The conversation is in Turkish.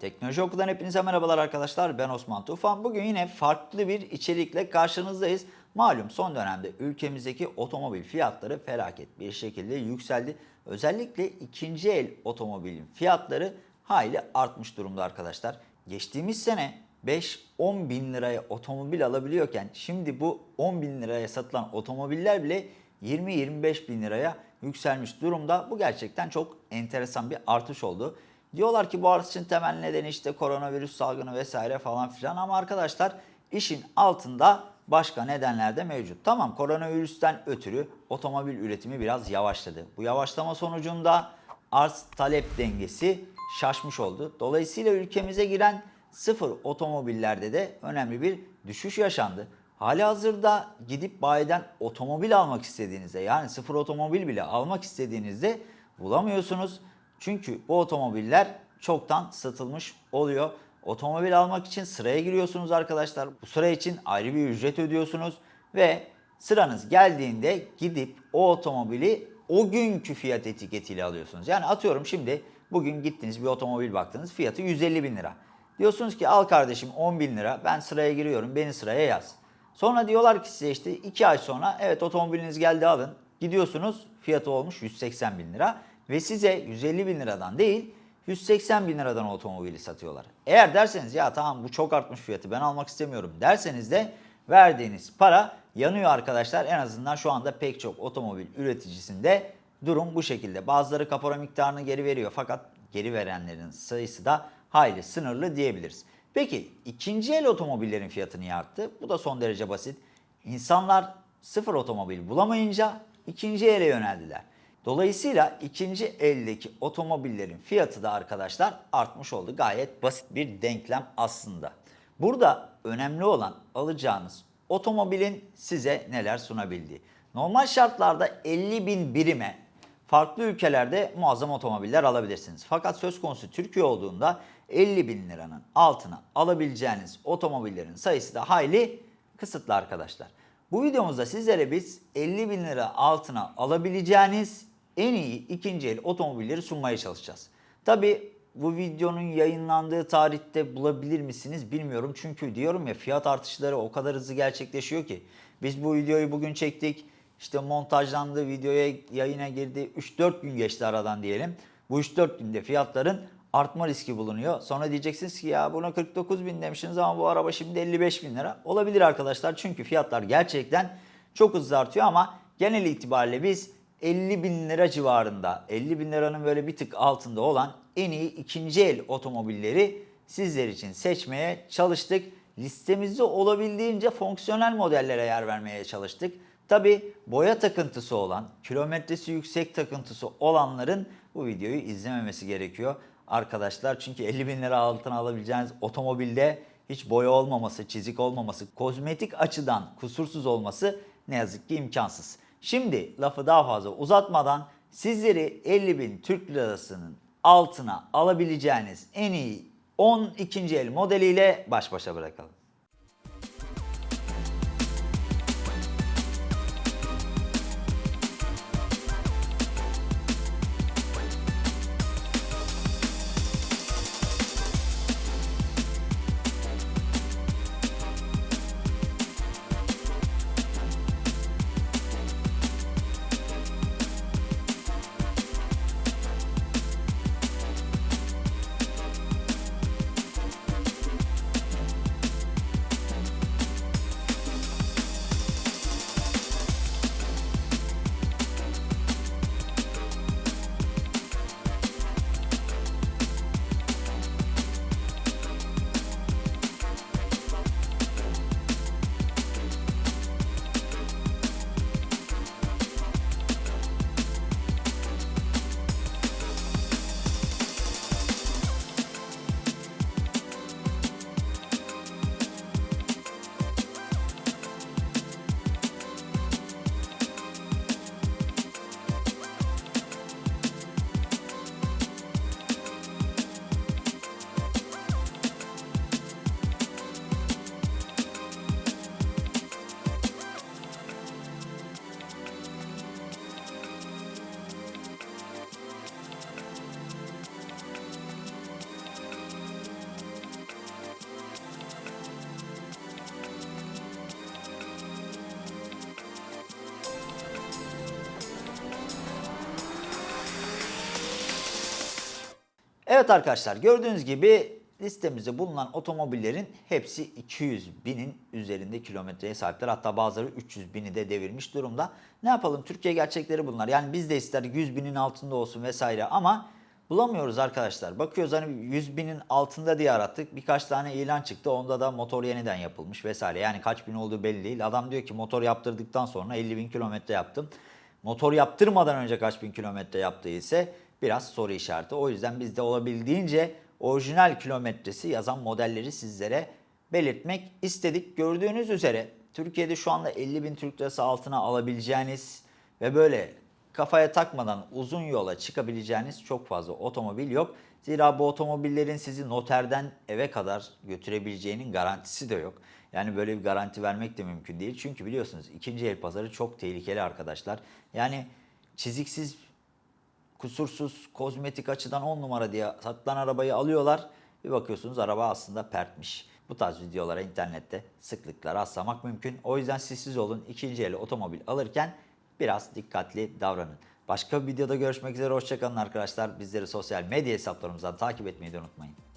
Teknoloji Oku'dan hepinize merhabalar arkadaşlar. Ben Osman Tufan. Bugün yine farklı bir içerikle karşınızdayız. Malum son dönemde ülkemizdeki otomobil fiyatları felaket bir şekilde yükseldi. Özellikle ikinci el otomobilin fiyatları hayli artmış durumda arkadaşlar. Geçtiğimiz sene 5-10 bin liraya otomobil alabiliyorken şimdi bu 10 bin liraya satılan otomobiller bile 20-25 bin liraya yükselmiş durumda. Bu gerçekten çok enteresan bir artış oldu. Diyorlar ki bu artışın temel nedeni işte koronavirüs salgını vesaire falan filan ama arkadaşlar işin altında başka nedenler de mevcut. Tamam koronavirüsten ötürü otomobil üretimi biraz yavaşladı. Bu yavaşlama sonucunda arz talep dengesi şaşmış oldu. Dolayısıyla ülkemize giren sıfır otomobillerde de önemli bir düşüş yaşandı. Hali hazırda gidip bayiden otomobil almak istediğinizde yani sıfır otomobil bile almak istediğinizde bulamıyorsunuz. Çünkü bu otomobiller çoktan satılmış oluyor. Otomobil almak için sıraya giriyorsunuz arkadaşlar. Bu sıra için ayrı bir ücret ödüyorsunuz ve sıranız geldiğinde gidip o otomobili o günkü fiyat etiketiyle alıyorsunuz. Yani atıyorum şimdi bugün gittiniz bir otomobil baktınız fiyatı 150 bin lira. Diyorsunuz ki al kardeşim 10 bin lira ben sıraya giriyorum beni sıraya yaz. Sonra diyorlar ki size işte 2 ay sonra evet otomobiliniz geldi alın. Gidiyorsunuz fiyatı olmuş 180 bin lira ve size 150 bin liradan değil 180 bin liradan otomobili satıyorlar. Eğer derseniz ya tamam bu çok artmış fiyatı ben almak istemiyorum derseniz de verdiğiniz para yanıyor arkadaşlar. En azından şu anda pek çok otomobil üreticisinde durum bu şekilde. Bazıları kapora miktarını geri veriyor fakat geri verenlerin sayısı da hayli sınırlı diyebiliriz. Peki ikinci el otomobillerin fiyatı niye arttı? Bu da son derece basit. İnsanlar sıfır otomobil bulamayınca ikinci ele yöneldiler. Dolayısıyla ikinci eldeki otomobillerin fiyatı da arkadaşlar artmış oldu. Gayet basit bir denklem aslında. Burada önemli olan alacağınız otomobilin size neler sunabildiği. Normal şartlarda 50 bin birime farklı ülkelerde muazzam otomobiller alabilirsiniz. Fakat söz konusu Türkiye olduğunda 50 bin liranın altına alabileceğiniz otomobillerin sayısı da hayli kısıtlı arkadaşlar. Bu videomuzda sizlere biz 50 bin lira altına alabileceğiniz en iyi ikinci el otomobilleri sunmaya çalışacağız. Tabi bu videonun yayınlandığı tarihte bulabilir misiniz bilmiyorum. Çünkü diyorum ya fiyat artışları o kadar hızlı gerçekleşiyor ki. Biz bu videoyu bugün çektik. İşte montajlandı, videoya yayına girdi. 3-4 gün geçti aradan diyelim. Bu 3-4 günde fiyatların artma riski bulunuyor. Sonra diyeceksiniz ki ya buna 49 bin demişsiniz ama bu araba şimdi 55 bin lira. Olabilir arkadaşlar çünkü fiyatlar gerçekten çok hızlı artıyor ama genel itibariyle biz 50 bin lira civarında 50 bin liranın böyle bir tık altında olan en iyi ikinci el otomobilleri sizler için seçmeye çalıştık. Listemizde olabildiğince fonksiyonel modellere yer vermeye çalıştık. Tabi boya takıntısı olan, kilometresi yüksek takıntısı olanların bu videoyu izlememesi gerekiyor arkadaşlar. Çünkü 50 bin lira altına alabileceğiniz otomobilde hiç boya olmaması, çizik olmaması, kozmetik açıdan kusursuz olması ne yazık ki imkansız. Şimdi lafı daha fazla uzatmadan sizleri 50 bin Türk lirasının altına alabileceğiniz en iyi 10 ikinci el modeliyle baş başa bırakalım. Evet arkadaşlar gördüğünüz gibi listemizde bulunan otomobillerin hepsi 200 binin üzerinde kilometreye sahipler. Hatta bazıları 300 bini de devirmiş durumda. Ne yapalım Türkiye gerçekleri bunlar. Yani biz de ister 100 binin altında olsun vesaire ama bulamıyoruz arkadaşlar. Bakıyoruz hani 100 binin altında diye arattık. Birkaç tane ilan çıktı. Onda da motor yeniden yapılmış vesaire. Yani kaç bin olduğu belli değil. Adam diyor ki motor yaptırdıktan sonra 50 bin kilometre yaptım. Motor yaptırmadan önce kaç bin kilometre yaptığı biraz soru işareti. O yüzden biz de olabildiğince orijinal kilometresi yazan modelleri sizlere belirtmek istedik. Gördüğünüz üzere Türkiye'de şu anda 50 bin Türk lirası altına alabileceğiniz ve böyle kafaya takmadan uzun yola çıkabileceğiniz çok fazla otomobil yok. Zira bu otomobillerin sizi noterden eve kadar götürebileceğinin garantisi de yok. Yani böyle bir garanti vermek de mümkün değil. Çünkü biliyorsunuz ikinci el pazarı çok tehlikeli arkadaşlar. Yani çiziksiz kusursuz, kozmetik açıdan 10 numara diye satılan arabayı alıyorlar. Bir bakıyorsunuz araba aslında pertmiş. Bu tarz videolara internette sıklıkla rastlamak mümkün. O yüzden sizsiz olun. İkinci el otomobil alırken biraz dikkatli davranın. Başka bir videoda görüşmek üzere. Hoşçakalın arkadaşlar. Bizleri sosyal medya hesaplarımızdan takip etmeyi de unutmayın.